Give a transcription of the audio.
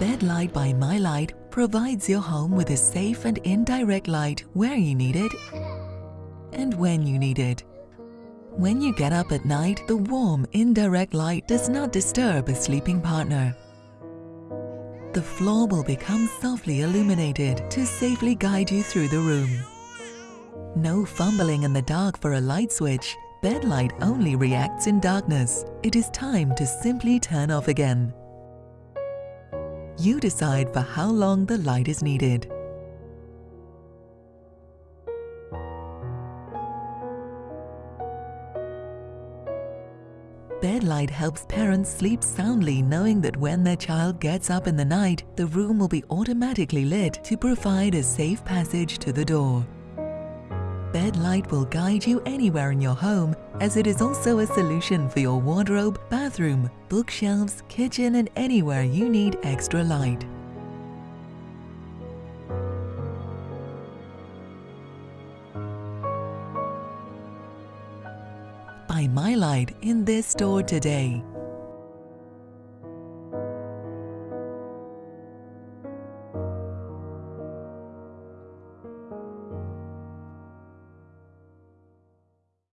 Bedlight by MyLight provides your home with a safe and indirect light where you need it and when you need it. When you get up at night, the warm, indirect light does not disturb a sleeping partner. The floor will become softly illuminated to safely guide you through the room. No fumbling in the dark for a light switch. Bedlight only reacts in darkness. It is time to simply turn off again. You decide for how long the light is needed. Bedlight helps parents sleep soundly knowing that when their child gets up in the night, the room will be automatically lit to provide a safe passage to the door. Bedlight will guide you anywhere in your home as it is also a solution for your wardrobe, bathroom, bookshelves, kitchen and anywhere you need extra light. Buy My Light in this store today.